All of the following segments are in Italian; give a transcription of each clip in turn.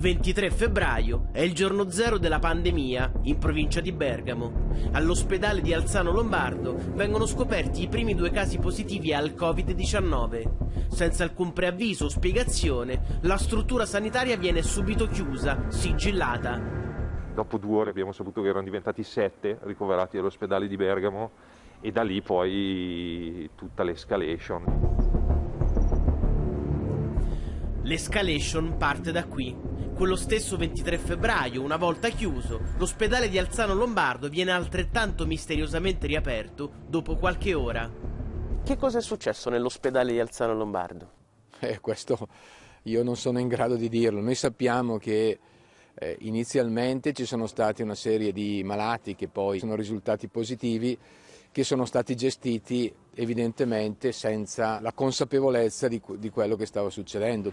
23 febbraio è il giorno zero della pandemia in provincia di Bergamo. All'ospedale di Alzano Lombardo vengono scoperti i primi due casi positivi al Covid-19. Senza alcun preavviso o spiegazione, la struttura sanitaria viene subito chiusa, sigillata. Dopo due ore abbiamo saputo che erano diventati sette ricoverati all'ospedale di Bergamo e da lì poi tutta l'escalation. L'escalation parte da qui. Quello stesso 23 febbraio, una volta chiuso, l'ospedale di Alzano Lombardo viene altrettanto misteriosamente riaperto dopo qualche ora. Che cosa è successo nell'ospedale di Alzano Lombardo? Eh, questo io non sono in grado di dirlo. Noi sappiamo che eh, inizialmente ci sono stati una serie di malati che poi sono risultati positivi, che sono stati gestiti evidentemente senza la consapevolezza di, di quello che stava succedendo.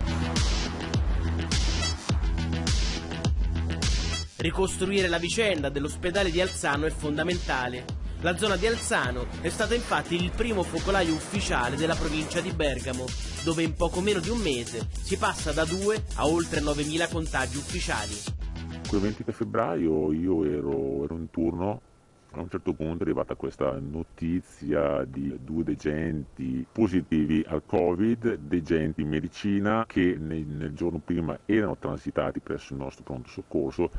Ricostruire la vicenda dell'ospedale di Alzano è fondamentale. La zona di Alzano è stata infatti il primo focolaio ufficiale della provincia di Bergamo, dove in poco meno di un mese si passa da 2 a oltre 9.000 contagi ufficiali. Quel 23 febbraio io ero, ero in turno a un certo punto è arrivata questa notizia di due degenti positivi al Covid, degenti in medicina che nel, nel giorno prima erano transitati presso il nostro pronto soccorso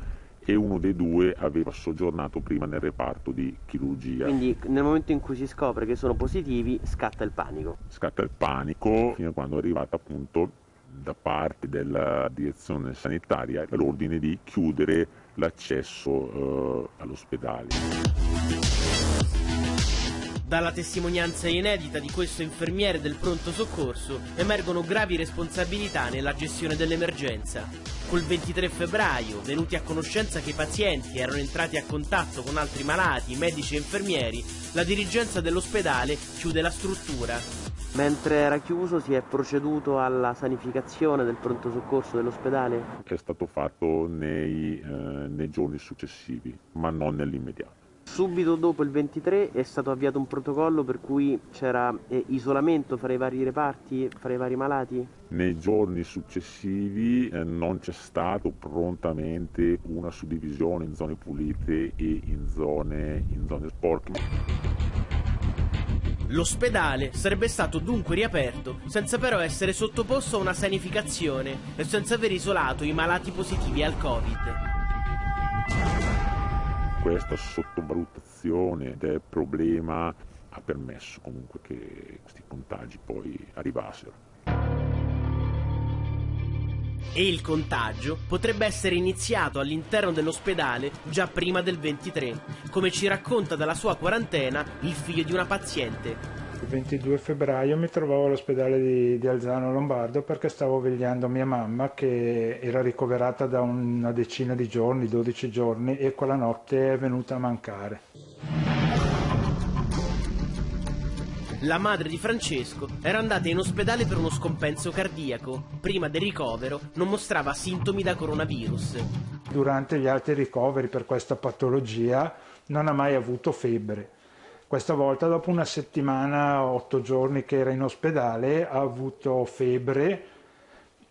e uno dei due aveva soggiornato prima nel reparto di chirurgia. Quindi nel momento in cui si scopre che sono positivi scatta il panico. Scatta il panico fino a quando è arrivata appunto da parte della direzione sanitaria l'ordine di chiudere l'accesso eh, all'ospedale. Dalla testimonianza inedita di questo infermiere del pronto soccorso emergono gravi responsabilità nella gestione dell'emergenza. Col 23 febbraio, venuti a conoscenza che i pazienti erano entrati a contatto con altri malati, medici e infermieri, la dirigenza dell'ospedale chiude la struttura. Mentre era chiuso si è proceduto alla sanificazione del pronto soccorso dell'ospedale? È stato fatto nei, eh, nei giorni successivi, ma non nell'immediato. Subito dopo il 23 è stato avviato un protocollo per cui c'era eh, isolamento fra i vari reparti, fra i vari malati? Nei giorni successivi eh, non c'è stato prontamente una suddivisione in zone pulite e in zone, in zone sporche. L'ospedale sarebbe stato dunque riaperto senza però essere sottoposto a una sanificazione e senza aver isolato i malati positivi al Covid questa sottovalutazione del problema ha permesso comunque che questi contagi poi arrivassero. E il contagio potrebbe essere iniziato all'interno dell'ospedale già prima del 23, come ci racconta dalla sua quarantena il figlio di una paziente, il 22 febbraio mi trovavo all'ospedale di, di, Alzano Lombardo perché stavo vegliando mia mamma che era ricoverata da una decina di giorni, 12 giorni e quella notte è venuta a mancare. La madre di Francesco era andata in ospedale per uno scompenso cardiaco. Prima del ricovero non mostrava sintomi da coronavirus. Durante gli altri ricoveri per questa patologia non ha mai avuto febbre questa volta dopo una settimana, otto giorni che era in ospedale, ha avuto febbre,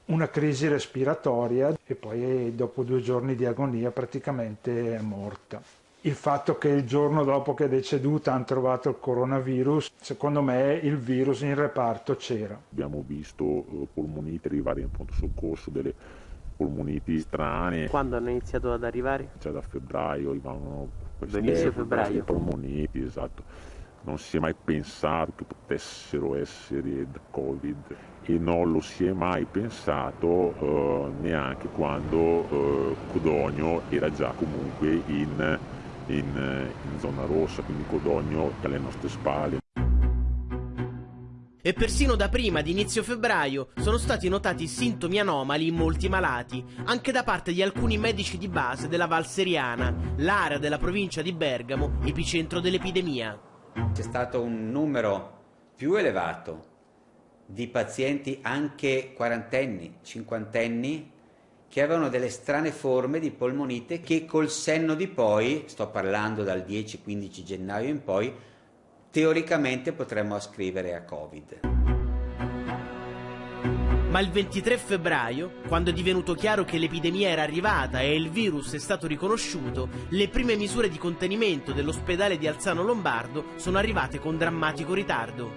una crisi respiratoria e poi dopo due giorni di agonia praticamente è morta. Il fatto che il giorno dopo che è deceduta hanno trovato il coronavirus, secondo me il virus in reparto c'era. Abbiamo visto eh, polmoniti arrivare in pronto soccorso, delle polmoniti strane. Quando hanno iniziato ad arrivare? Cioè da febbraio arrivavano Inizio febbraio. polmoniti, esatto. Non si è mai pensato che potessero essere da Covid e non lo si è mai pensato eh, neanche quando eh, Codogno era già comunque in, in, in zona rossa, quindi Codogno alle nostre spalle. E persino da prima di inizio febbraio sono stati notati sintomi anomali in molti malati, anche da parte di alcuni medici di base della Val Seriana, l'area della provincia di Bergamo, epicentro dell'epidemia. C'è stato un numero più elevato di pazienti anche quarantenni, cinquantenni, che avevano delle strane forme di polmonite che col senno di poi, sto parlando dal 10-15 gennaio in poi, teoricamente potremmo ascrivere a Covid. Ma il 23 febbraio, quando è divenuto chiaro che l'epidemia era arrivata e il virus è stato riconosciuto, le prime misure di contenimento dell'ospedale di Alzano Lombardo sono arrivate con drammatico ritardo.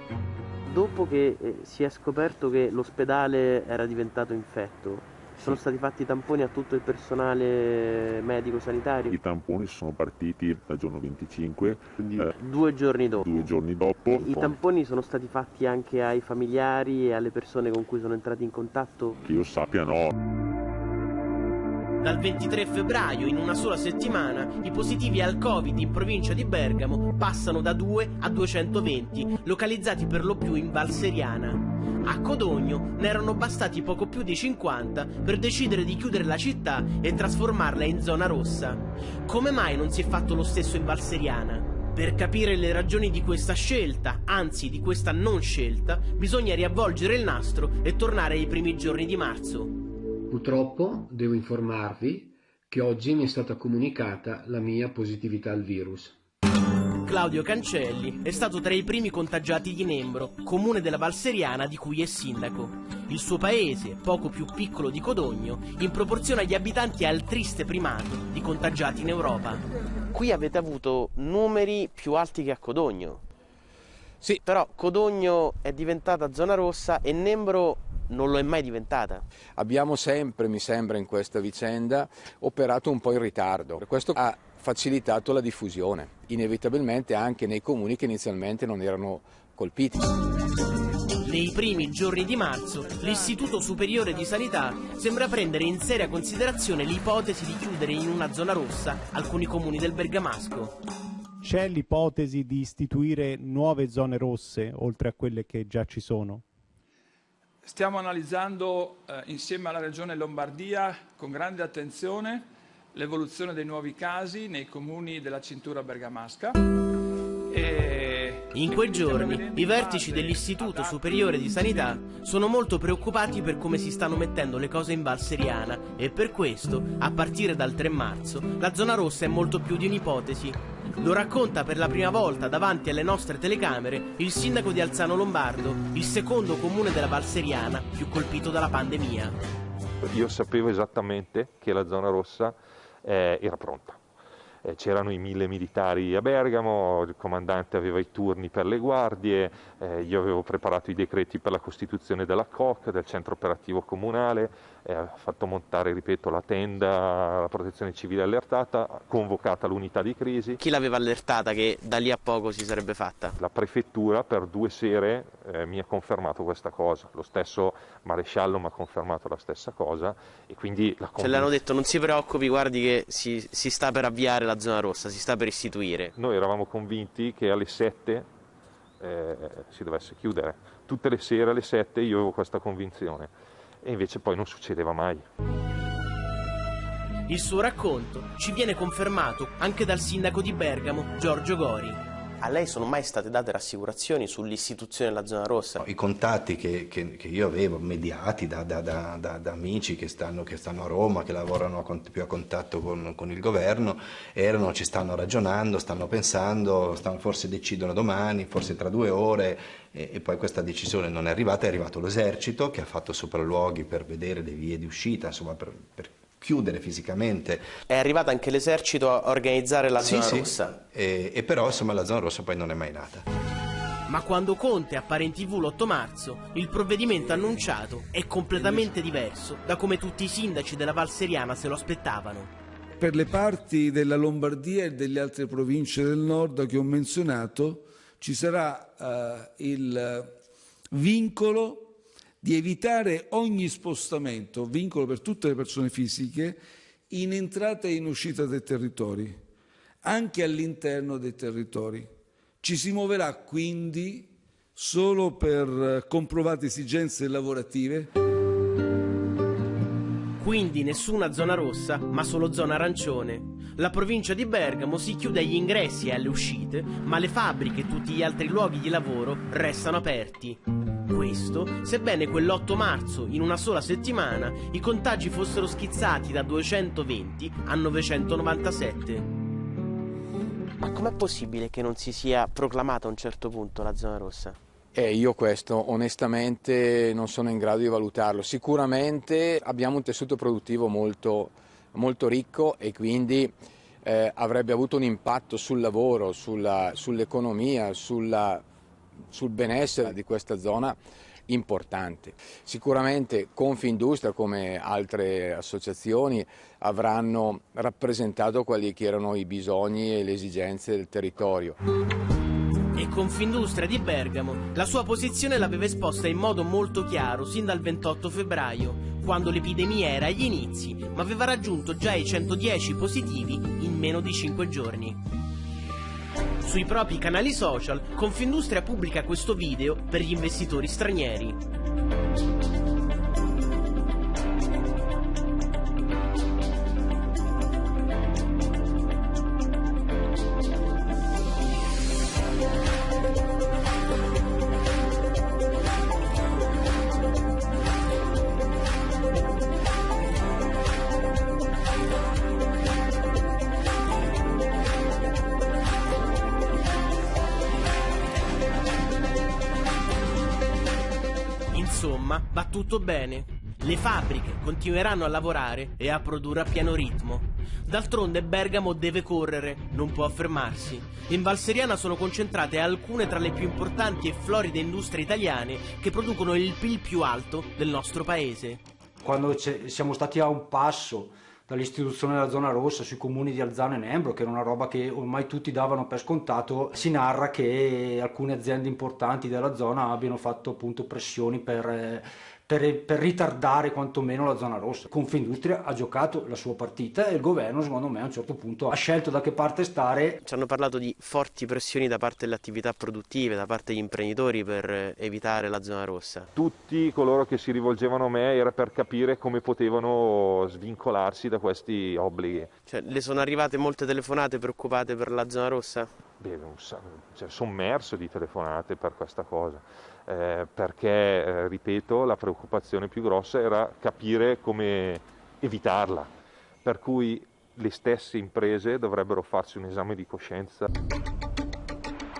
Dopo che eh, si è scoperto che l'ospedale era diventato infetto, sono stati fatti tamponi a tutto il personale medico-sanitario? I tamponi sono partiti dal giorno 25. Quindi eh, due giorni dopo? Due giorni dopo. I tamponi sono stati fatti anche ai familiari e alle persone con cui sono entrati in contatto? Che io sappia no. Dal 23 febbraio, in una sola settimana, i positivi al Covid in provincia di Bergamo passano da 2 a 220, localizzati per lo più in Val Seriana. A Codogno ne erano bastati poco più di 50 per decidere di chiudere la città e trasformarla in zona rossa. Come mai non si è fatto lo stesso in Val Seriana? Per capire le ragioni di questa scelta, anzi di questa non scelta, bisogna riavvolgere il nastro e tornare ai primi giorni di marzo. Purtroppo devo informarvi che oggi mi è stata comunicata la mia positività al virus. Claudio Cancelli è stato tra i primi contagiati di Nembro, comune della Valseriana di cui è sindaco. Il suo paese, poco più piccolo di Codogno, in proporzione agli abitanti ha il triste primato di contagiati in Europa. Qui avete avuto numeri più alti che a Codogno. Sì. Però Codogno è diventata zona rossa e Nembro non lo è mai diventata. Abbiamo sempre, mi sembra, in questa vicenda operato un po' in ritardo. Questo ha facilitato la diffusione, inevitabilmente anche nei comuni che inizialmente non erano colpiti. Nei primi giorni di marzo, l'Istituto Superiore di Sanità sembra prendere in seria considerazione l'ipotesi di chiudere in una zona rossa alcuni comuni del Bergamasco. C'è l'ipotesi di istituire nuove zone rosse oltre a quelle che già ci sono? Stiamo analizzando eh, insieme alla Regione Lombardia con grande attenzione l'evoluzione dei nuovi casi nei comuni della cintura bergamasca. E... In quei giorni i vertici dell'Istituto Superiore di Sanità sono molto preoccupati per come si stanno mettendo le cose in Val Seriana e per questo, a partire dal 3 marzo, la zona rossa è molto più di un'ipotesi. Lo racconta per la prima volta davanti alle nostre telecamere il sindaco di Alzano Lombardo, il secondo comune della Val Seriana più colpito dalla pandemia. Io sapevo esattamente che la zona rossa eh, era pronta. Eh, c'erano i mille militari a Bergamo, il comandante aveva i turni per le guardie, eh, io avevo preparato i decreti per la costituzione della COC, del centro operativo comunale, eh, ha fatto montare, ripeto, la tenda, la protezione civile allertata, convocata l'unità di crisi. Chi l'aveva allertata che da lì a poco si sarebbe fatta? La prefettura per due sere eh, mi ha confermato questa cosa, lo stesso maresciallo mi ha confermato la stessa cosa e quindi la Ce l'hanno detto non si preoccupi, guardi che si, si sta per avviare la zona rossa, si sta per istituire. Noi eravamo convinti che alle 7 eh, si dovesse chiudere, tutte le sere alle 7 io avevo questa convinzione e invece poi non succedeva mai. Il suo racconto ci viene confermato anche dal sindaco di Bergamo, Giorgio Gori. A lei sono mai state date rassicurazioni sull'istituzione della zona rossa? I contatti che, che, che io avevo, mediati da, da, da, da amici che stanno, che stanno, a Roma, che lavorano a, più a contatto con, con, il governo, erano, ci stanno ragionando, stanno pensando, stanno, forse decidono domani, forse tra due ore, e, e poi questa decisione non è arrivata, è arrivato l'esercito che ha fatto sopralluoghi per vedere le vie di uscita, insomma per, per chiudere fisicamente. È arrivato anche l'esercito a organizzare la sì, zona sì. rossa? E, e però insomma la zona rossa poi non è mai nata. Ma quando Conte appare in tv l'8 marzo, il provvedimento annunciato è completamente diverso da come tutti i sindaci della Val Seriana se lo aspettavano. Per le parti della Lombardia e delle altre province del nord che ho menzionato ci sarà uh, il vincolo di evitare ogni spostamento, vincolo per tutte le persone fisiche, in entrata e in uscita dai territori, anche all'interno dei territori. Ci si muoverà quindi solo per comprovate esigenze lavorative. Quindi nessuna zona rossa, ma solo zona arancione. La provincia di Bergamo si chiude agli ingressi e alle uscite, ma le fabbriche e tutti gli altri luoghi di lavoro restano aperti. Questo, sebbene quell'8 marzo, in una sola settimana, i contagi fossero schizzati da 220 a 997. Ma com'è possibile che non si sia proclamata a un certo punto la zona rossa? Eh, io questo onestamente non sono in grado di valutarlo. Sicuramente abbiamo un tessuto produttivo molto, molto ricco e quindi eh, avrebbe avuto un impatto sul lavoro, sulla, sull'economia, sulla, sul benessere di questa zona importante. Sicuramente Confindustria come altre associazioni avranno rappresentato quelli che erano i bisogni e le esigenze del territorio. E Confindustria di Bergamo la sua posizione l'aveva esposta in modo molto chiaro sin dal 28 febbraio, quando l'epidemia era agli inizi, ma aveva raggiunto già i 110 positivi in meno di 5 giorni. Sui propri canali social, Confindustria pubblica questo video per gli investitori stranieri. Tutto bene. Le fabbriche continueranno a lavorare e a produrre a pieno ritmo. D'altronde Bergamo deve correre, non può fermarsi. In Valseriana sono concentrate alcune tra le più importanti e floride industrie italiane che producono il PIL più alto del nostro paese. Quando siamo stati a un passo dall'istituzione della zona rossa sui comuni di Alzano e Nembro, che era una roba che ormai tutti davano per scontato, si narra che alcune aziende importanti della zona abbiano fatto appunto pressioni per per, per, ritardare quantomeno la zona rossa. Confindustria ha giocato la sua partita e il governo secondo me a un certo punto ha scelto da che parte stare. Ci hanno parlato di forti pressioni da parte delle attività produttive, da parte degli imprenditori per evitare la zona rossa. Tutti coloro che si rivolgevano a me era per capire come potevano svincolarsi da questi obblighi. Cioè, le sono arrivate molte telefonate preoccupate per la zona rossa? Beh, cioè, sommerso di telefonate per questa cosa eh, perché, eh, ripeto, la preoccupazione più grossa era capire come evitarla, per cui le stesse imprese dovrebbero farsi un esame di coscienza.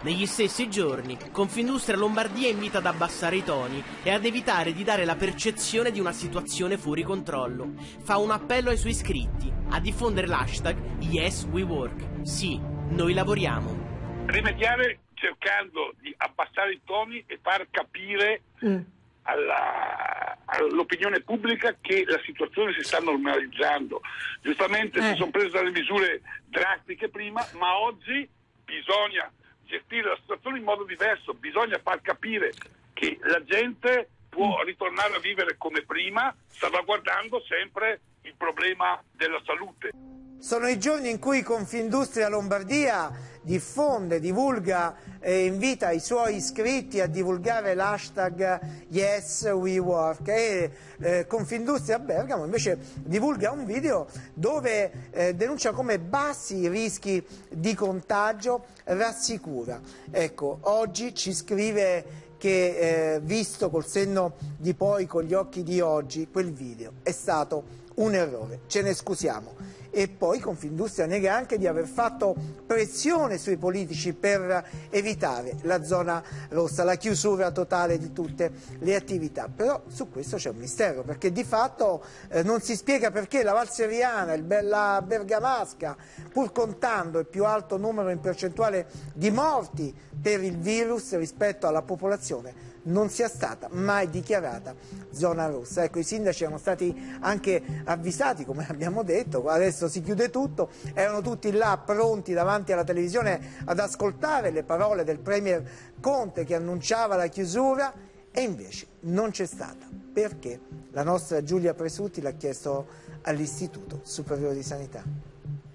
Negli stessi giorni, Confindustria Lombardia invita ad abbassare i toni e ad evitare di dare la percezione di una situazione fuori controllo. Fa un appello ai suoi iscritti a diffondere l'hashtag YesWeWork. Sì, noi lavoriamo. Rimediare cercando di abbassare i toni e far capire mm. alla, all'opinione pubblica che la situazione si sta normalizzando. Giustamente eh. si sono prese delle misure drastiche prima, ma oggi bisogna gestire la situazione in modo diverso, bisogna far capire che la gente può mm. ritornare a vivere come prima, salvaguardando sempre il problema della salute. Sono i giorni in cui Confindustria Lombardia diffonde, divulga e invita i suoi iscritti a divulgare l'hashtag YesWeWork e eh, Confindustria Bergamo invece divulga un video dove eh, denuncia come bassi i rischi di contagio, rassicura. Ecco, oggi ci scrive che eh, visto col senno di poi, con gli occhi di oggi, quel video è stato un errore, ce ne scusiamo e poi Confindustria nega anche di aver fatto pressione sui politici per evitare la zona rossa, la chiusura totale di tutte le attività. Però su questo c'è un mistero perché di fatto eh, non si spiega perché la Valseriana, la Bergamasca, pur contando il più alto numero in percentuale di morti per il virus rispetto alla popolazione, non sia stata mai dichiarata zona rossa. Ecco, i sindaci erano stati anche avvisati, come abbiamo detto, adesso si chiude tutto, erano tutti là pronti davanti alla televisione ad ascoltare le parole del Premier Conte che annunciava la chiusura e invece non c'è stata. Perché? La nostra Giulia Presutti l'ha chiesto all'Istituto Superiore di Sanità.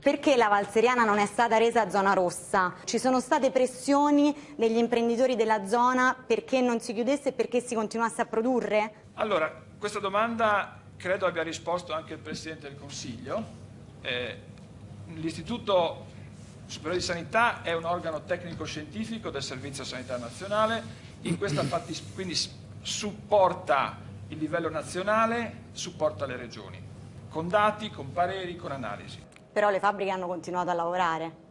Perché la Valseriana non è stata resa zona rossa? Ci sono state pressioni degli imprenditori della zona perché non si chiudesse e perché si continuasse a produrre? Allora, questa domanda credo abbia risposto anche il Presidente del Consiglio. Eh, L'Istituto Superiore di Sanità è un organo tecnico-scientifico del Servizio Sanitario Nazionale, in questa quindi supporta il livello nazionale, supporta le regioni, con dati, con pareri, con analisi però le fabbriche hanno continuato a lavorare.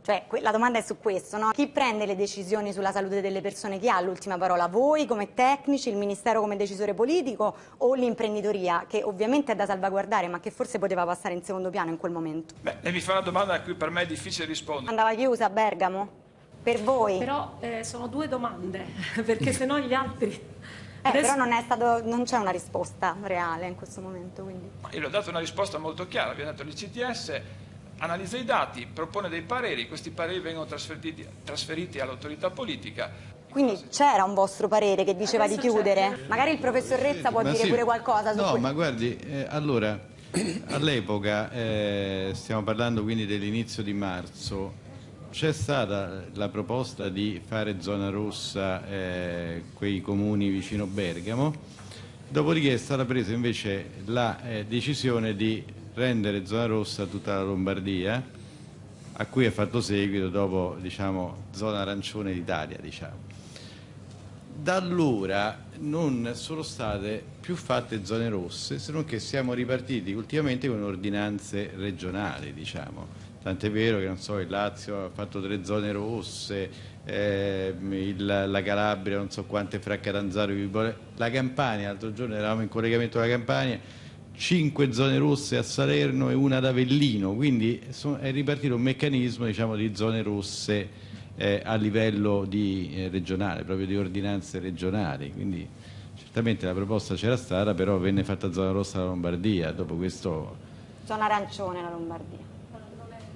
Cioè, la domanda è su questo, no? Chi prende le decisioni sulla salute delle persone? Chi ha l'ultima parola? Voi come tecnici, il Ministero come decisore politico o l'imprenditoria, che ovviamente è da salvaguardare, ma che forse poteva passare in secondo piano in quel momento? Beh, lei mi fa una domanda a cui per me è difficile rispondere. Andava chiusa a Bergamo? Per voi? Però eh, sono due domande, perché se no gli altri... Eh, Adesso... Però non, stato, non c'è una risposta reale in questo momento. Quindi. Io le ho dato una risposta molto chiara, vi ho detto l'ICTS analizza i dati, propone dei pareri, questi pareri vengono trasferiti, trasferiti all'autorità politica. Quindi c'era un vostro parere che diceva Adesso di chiudere? Magari il professor Rezza può ma dire sì, pure qualcosa su No, ma guardi, eh, allora, all'epoca, eh, stiamo parlando quindi dell'inizio di marzo, c'è stata la proposta di fare zona rossa eh, quei comuni vicino Bergamo, dopodiché è stata presa invece la eh, decisione di rendere zona rossa tutta la Lombardia, a cui è fatto seguito dopo diciamo, zona arancione d'Italia. Diciamo. Da allora non sono state più fatte zone rosse, se non che siamo ripartiti ultimamente con ordinanze regionali. Diciamo. Tant'è vero che so, il Lazio ha fatto tre zone rosse, eh, il, la Calabria non so quante fra Catanzaro e la Campania, l'altro giorno eravamo in collegamento con la Campania, cinque zone rosse a Salerno e una ad Avellino, quindi è ripartito un meccanismo diciamo, di zone rosse eh, a livello di, eh, regionale, proprio di ordinanze regionali. Quindi, certamente la proposta c'era stata, però venne fatta zona rossa la Lombardia, dopo questo... Zona arancione la Lombardia.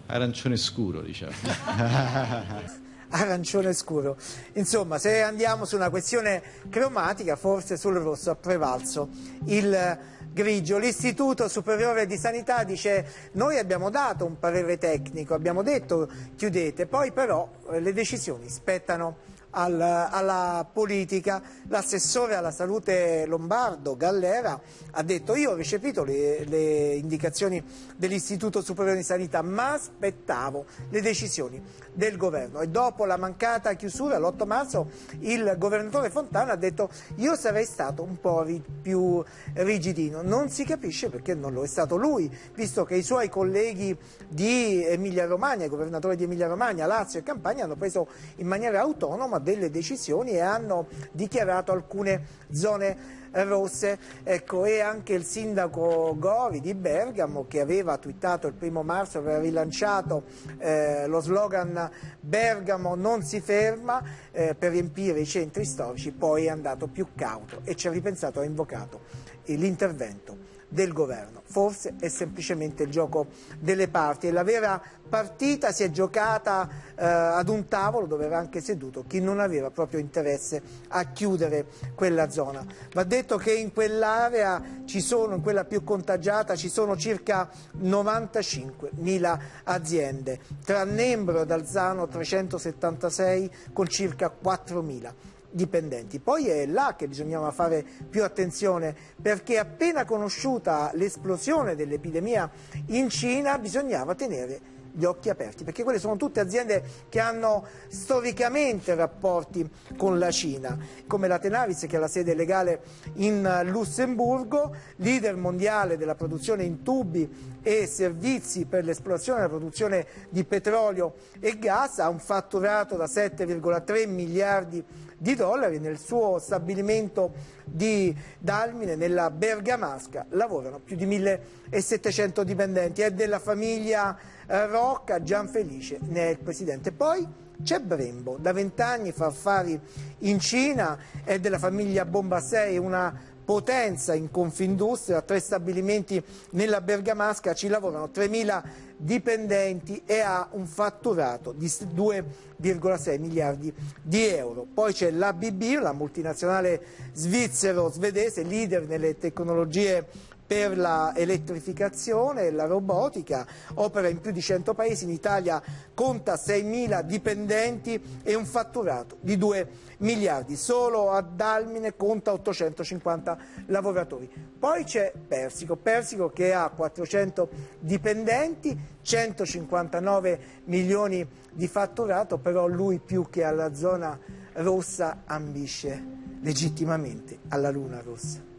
Arancione scuro, diciamo. arancione scuro. Insomma, se andiamo su una questione cromatica, forse sul rosso ha prevalso il grigio. L'Istituto Superiore di Sanità dice noi abbiamo dato un parere tecnico, abbiamo detto chiudete, poi però eh, le decisioni spettano al, alla politica. L'assessore alla salute lombardo Gallera ha detto io ho recepito le, le indicazioni dell'Istituto Superiore di Sanità ma aspettavo le decisioni del governo e dopo la mancata chiusura l'8 marzo il governatore Fontana ha detto io sarei stato un po' ri più rigidino, non si capisce perché non lo è stato lui, visto che i suoi colleghi di Emilia Romagna, i governatori di Emilia Romagna, Lazio e Campania hanno preso in maniera autonoma delle decisioni e hanno dichiarato alcune zone rosse. Ecco, e anche il sindaco Gori di Bergamo che aveva twittato il primo marzo, aveva rilanciato eh, lo slogan Bergamo non si ferma eh, per riempire i centri storici, poi è andato più cauto e ci ha ripensato, ha invocato l'intervento del governo. Forse è semplicemente il gioco delle parti e la vera partita si è giocata eh, ad un tavolo dove era anche seduto chi non aveva proprio interesse a chiudere quella zona. Va detto che in quell'area ci sono, in quella più contagiata, ci sono circa 95.000 aziende, tra Nembro e Dalzano 376 con circa 4.000 dipendenti. Poi è là che bisognava fare più attenzione perché appena conosciuta l'esplosione dell'epidemia in Cina bisognava tenere gli occhi aperti, perché quelle sono tutte aziende che hanno storicamente rapporti con la Cina, come la Tenaris che ha la sede legale in Lussemburgo, leader mondiale della produzione in tubi e servizi per l'esplorazione e la produzione di petrolio e gas, ha un fatturato da 7,3 miliardi di dollari nel suo stabilimento di Dalmine, nella Bergamasca, lavorano più di 1700 dipendenti, è della famiglia eh, Rocca, Gianfelice ne è il presidente. Poi c'è Brembo, da vent'anni fa affari in Cina, è della famiglia Bombassei, una potenza in Confindustria, tre stabilimenti nella Bergamasca, ci lavorano 3.000 dipendenti e ha un fatturato di 2,6 miliardi di euro. Poi c'è l'ABB, la multinazionale svizzero-svedese, leader nelle tecnologie per l'elettrificazione e la robotica, opera in più di 100 paesi, in Italia conta 6.000 dipendenti e un fatturato di 2 miliardi, solo a Dalmine conta 850 lavoratori. Poi c'è Persico, Persico che ha 400 dipendenti, 159 milioni di fatturato, però lui più che alla zona rossa ambisce legittimamente alla luna rossa.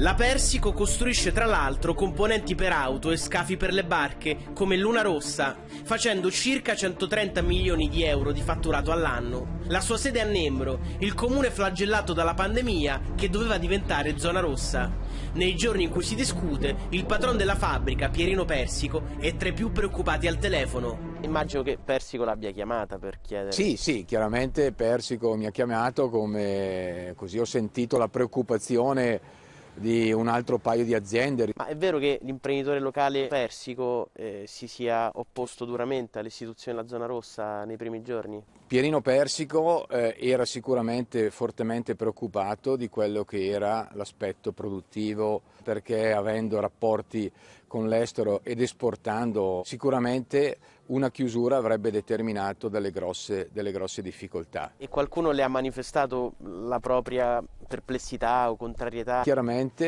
La Persico costruisce tra l'altro componenti per auto e scafi per le barche, come Luna Rossa, facendo circa 130 milioni di euro di fatturato all'anno. La sua sede è a Nembro, il comune flagellato dalla pandemia che doveva diventare zona rossa. Nei giorni in cui si discute, il patron della fabbrica, Pierino Persico, è tra i più preoccupati al telefono. Immagino che Persico l'abbia chiamata per chiedere. Sì, sì, chiaramente Persico mi ha chiamato come così ho sentito la preoccupazione di un altro paio di aziende. Ma è vero che l'imprenditore locale Persico eh, si sia opposto duramente all'istituzione della zona rossa nei primi giorni? Pierino Persico eh, era sicuramente fortemente preoccupato di quello che era l'aspetto produttivo perché avendo rapporti con l'estero ed esportando sicuramente una chiusura avrebbe determinato delle grosse, delle grosse difficoltà. E qualcuno le ha manifestato la propria perplessità o contrarietà? Chiaramente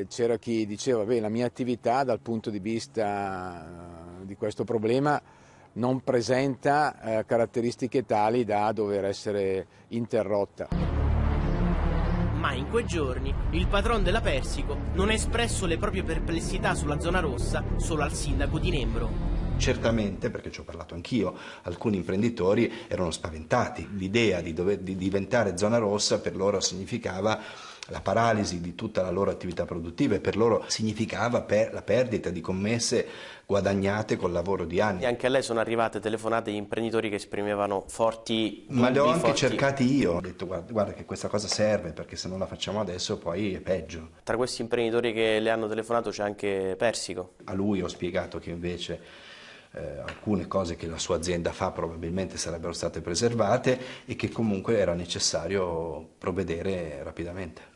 eh, c'era chi diceva che la mia attività dal punto di vista eh, di questo problema non presenta eh, caratteristiche tali da dover essere interrotta. Ma in quei giorni il patron della Persico non ha espresso le proprie perplessità sulla zona rossa solo al sindaco di Nembro. Certamente, perché ci ho parlato anch'io, alcuni imprenditori erano spaventati. L'idea di, dover, di diventare zona rossa per loro significava la paralisi di tutta la loro attività produttiva e per loro significava per la perdita di commesse guadagnate col lavoro di anni. E anche a lei sono arrivate telefonate di imprenditori che esprimevano forti Ma le ho anche forti... cercati io, ho detto guarda, guarda, che questa cosa serve perché se non la facciamo adesso poi è peggio. Tra questi imprenditori che le hanno telefonato c'è anche Persico. A lui ho spiegato che invece eh, alcune cose che la sua azienda fa probabilmente sarebbero state preservate e che comunque era necessario provvedere rapidamente.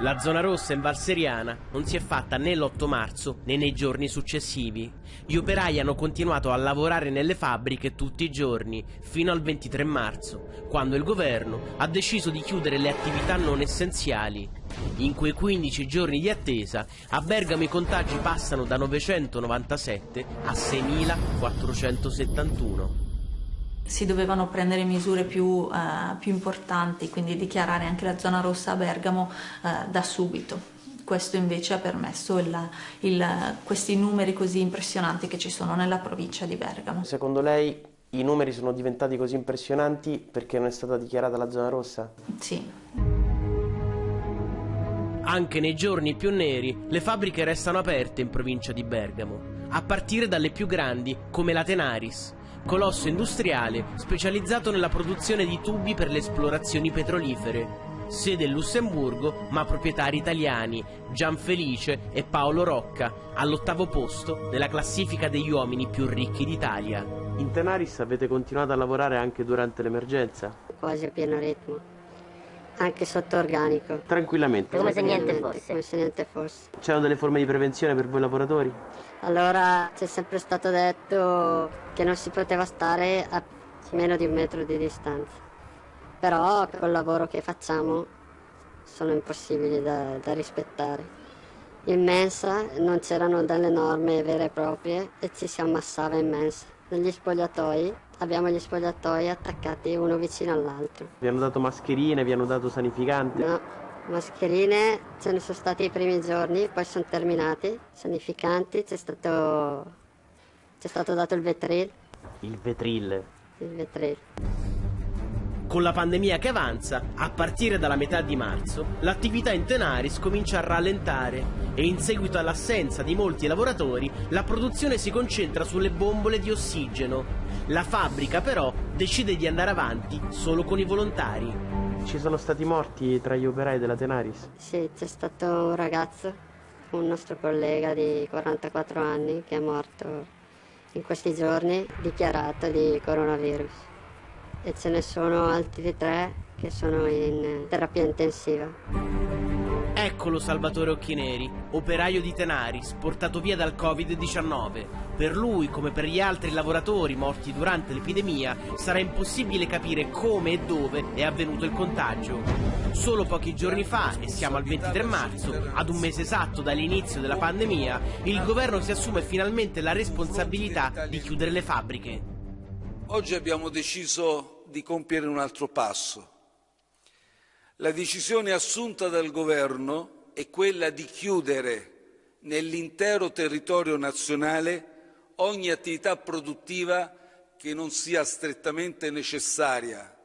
La zona rossa in Valseriana non si è fatta né l'8 marzo né nei giorni successivi. Gli operai hanno continuato a lavorare nelle fabbriche tutti i giorni, fino al 23 marzo, quando il governo ha deciso di chiudere le attività non essenziali. In quei 15 giorni di attesa, a Bergamo i contagi passano da 997 a 6.471 si dovevano prendere misure più, eh, più, importanti, quindi dichiarare anche la zona rossa a Bergamo eh, da subito. Questo invece ha permesso il, il, questi numeri così impressionanti che ci sono nella provincia di Bergamo. Secondo lei i numeri sono diventati così impressionanti perché non è stata dichiarata la zona rossa? Sì. Anche nei giorni più neri le fabbriche restano aperte in provincia di Bergamo, a partire dalle più grandi come la Tenaris, colosso industriale specializzato nella produzione di tubi per le esplorazioni petrolifere. Sede in Lussemburgo, ma proprietari italiani, Gianfelice e Paolo Rocca, all'ottavo posto nella classifica degli uomini più ricchi d'Italia. In Tenaris avete continuato a lavorare anche durante l'emergenza? Quasi a pieno ritmo, anche sotto organico. Tranquillamente? Come se niente fosse. Come se niente fosse. C'erano delle forme di prevenzione per voi lavoratori? Allora c'è sempre stato detto che non si poteva stare a meno di un metro di distanza, però col lavoro che facciamo sono impossibili da, da rispettare. In mensa non c'erano delle norme vere e proprie e ci si ammassava in mensa. Negli spogliatoi abbiamo gli spogliatoi attaccati uno vicino all'altro. Vi hanno dato mascherine, vi hanno dato sanificanti? No, mascherine ce ne sono stati i primi giorni, poi sono terminati, sanificanti, c'è stato, c'è stato dato il vetril. Il vetril? Il vetril. Con la pandemia che avanza, a partire dalla metà di marzo, l'attività in Tenaris comincia a rallentare e in seguito all'assenza di molti lavoratori, la produzione si concentra sulle bombole di ossigeno. La fabbrica però decide di andare avanti solo con i volontari. Ci sono stati morti tra gli operai della Tenaris? Sì, c'è stato un ragazzo, un nostro collega di 44 anni che è morto in questi giorni dichiarato di coronavirus e ce ne sono altri tre che sono in terapia intensiva. Eccolo Salvatore Occhineri, operaio di Tenaris, portato via dal Covid-19. Per lui, come per gli altri lavoratori morti durante l'epidemia, sarà impossibile capire come e dove è avvenuto il contagio. Solo pochi giorni fa, e siamo al 23 marzo, ad un mese esatto dall'inizio della pandemia, il governo si assume finalmente la responsabilità di chiudere le fabbriche. Oggi abbiamo deciso di compiere un altro passo La decisione assunta dal Governo è quella di chiudere nell'intero territorio nazionale ogni attività produttiva che non sia strettamente necessaria,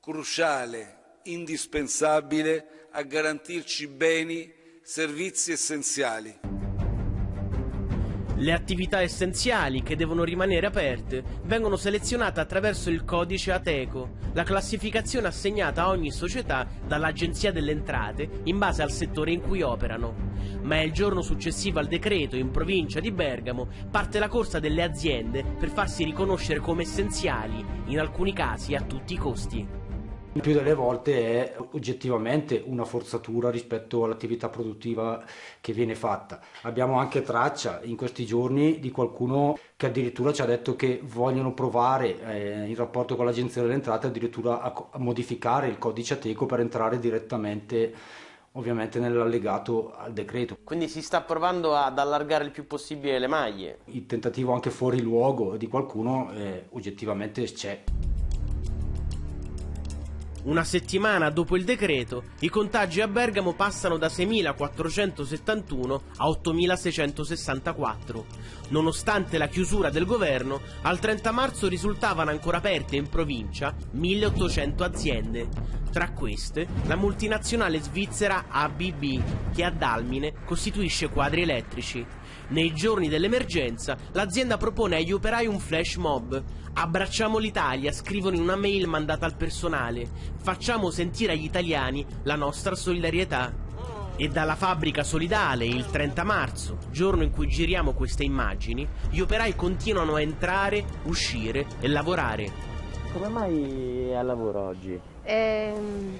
cruciale, indispensabile a garantirci beni, servizi essenziali. Le attività essenziali che devono rimanere aperte vengono selezionate attraverso il codice ATECO, la classificazione assegnata a ogni società dall'Agenzia delle Entrate in base al settore in cui operano. Ma è il giorno successivo al decreto in provincia di Bergamo parte la corsa delle aziende per farsi riconoscere come essenziali, in alcuni casi a tutti i costi. Il più delle volte è oggettivamente una forzatura rispetto all'attività produttiva che viene fatta. Abbiamo anche traccia in questi giorni di qualcuno che addirittura ci ha detto che vogliono provare eh, in rapporto con l'Agenzia delle Entrate addirittura a, a modificare il codice ateco per entrare direttamente ovviamente nell'allegato al decreto. Quindi si sta provando ad allargare il più possibile le maglie. Il tentativo anche fuori luogo di qualcuno eh, oggettivamente c'è. Una settimana dopo il decreto, i contagi a Bergamo passano da 6.471 a 8.664. Nonostante la chiusura del governo, al 30 marzo risultavano ancora aperte in provincia 1.800 aziende. Tra queste, la multinazionale svizzera ABB, che a Dalmine costituisce quadri elettrici. Nei giorni dell'emergenza, l'azienda propone agli operai un flash mob. Abbracciamo l'Italia, scrivono in una mail mandata al personale. Facciamo sentire agli italiani la nostra solidarietà. E dalla fabbrica solidale, il 30 marzo, giorno in cui giriamo queste immagini, gli operai continuano a entrare, uscire e lavorare. Come mai è al lavoro oggi? Ehm,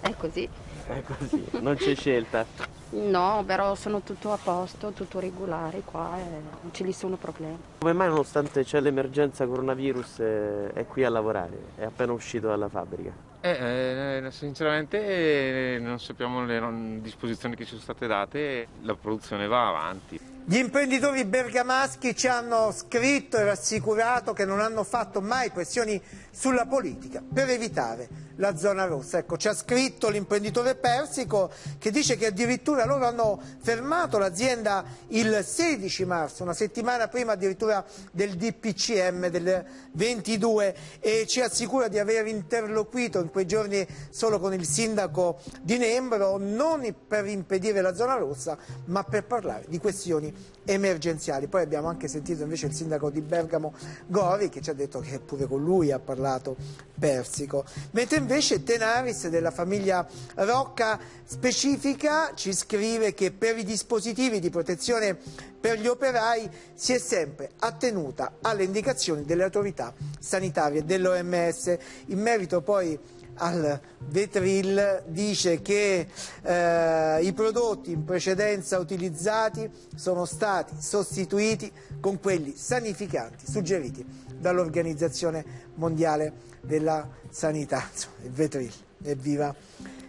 è così. È così, non c'è scelta. No, però sono tutto a posto, tutto regolare qua e non ci sono problemi. Come mai nonostante c'è l'emergenza coronavirus eh, è qui a lavorare? È appena uscito dalla fabbrica? Eh, eh, sinceramente eh, non sappiamo le disposizioni che ci sono state date, la produzione va avanti. Gli imprenditori bergamaschi ci hanno scritto e rassicurato che non hanno fatto mai pressioni sulla politica per evitare la zona rossa. Ecco, ci ha scritto l'imprenditore Persico che dice che addirittura loro hanno fermato l'azienda il 16 marzo, una settimana prima addirittura del DPCM del 22 e ci assicura di aver interloquito in quei giorni solo con il sindaco di Nembro, non per impedire la zona rossa, ma per parlare di questioni emergenziali. Poi abbiamo anche sentito invece il sindaco di Bergamo Gori che ci ha detto che pure con lui ha parlato Persico. Mentre invece Tenaris della famiglia Rocca specifica ci scrive che per i dispositivi di protezione per gli operai si è sempre attenuta alle indicazioni delle autorità sanitarie dell'OMS. In merito poi al Vetril dice che eh, i prodotti in precedenza utilizzati sono stati sostituiti con quelli sanificanti suggeriti dall'Organizzazione Mondiale della Sanità, il Vetril, evviva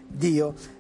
Dio.